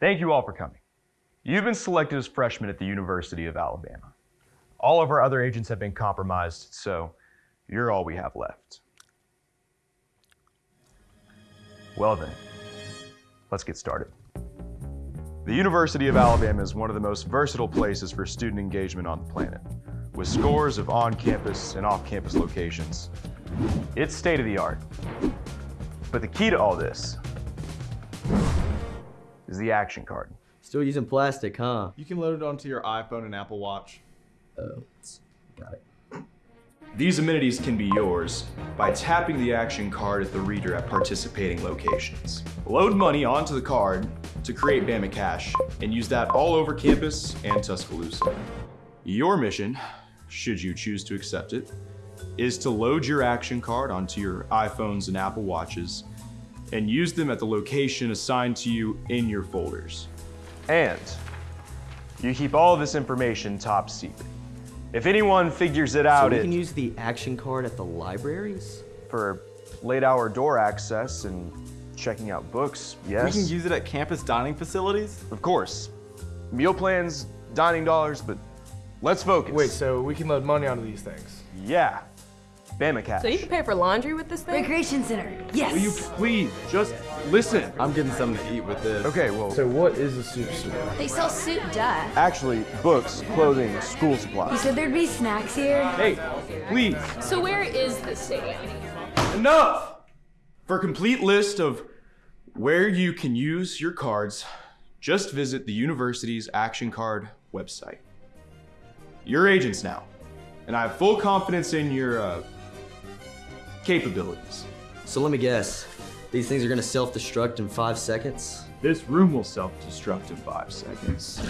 Thank you all for coming. You've been selected as freshmen at the University of Alabama. All of our other agents have been compromised, so you're all we have left. Well then, let's get started. The University of Alabama is one of the most versatile places for student engagement on the planet, with scores of on-campus and off-campus locations. It's state of the art. But the key to all this is the action card. Still using plastic, huh? You can load it onto your iPhone and Apple Watch. Oh, got it. These amenities can be yours by tapping the action card at the reader at participating locations. Load money onto the card to create Bama Cash and use that all over campus and Tuscaloosa. Your mission, should you choose to accept it, is to load your action card onto your iPhones and Apple Watches and use them at the location assigned to you in your folders. And you keep all this information top secret. If anyone figures it out, So we it- can use the action card at the libraries? for late hour door access and checking out books, yes. We can use it at campus dining facilities. of course. Meal plans, dining dollars, but let's focus. Wait, so we can load money onto these things? Yeah. Bama cash. So you can pay for laundry with this thing? Recreation center. Yes. Will you please just listen? I'm getting something to eat with this. Okay, well, So what is a SUPe Store? They sell soup, duh. actually, books, clothing, school supplies. You supplies. said there'd be snacks here. Hey, please, So where is the stadium? Enough! For a complete list of where you can use your cards, just visit the university's Action Card website. You're agents now, and I have full confidence in your uh, capabilities. So let me guess. These things are gonna self-destruct in five seconds? this room will self-destruct in five seconds.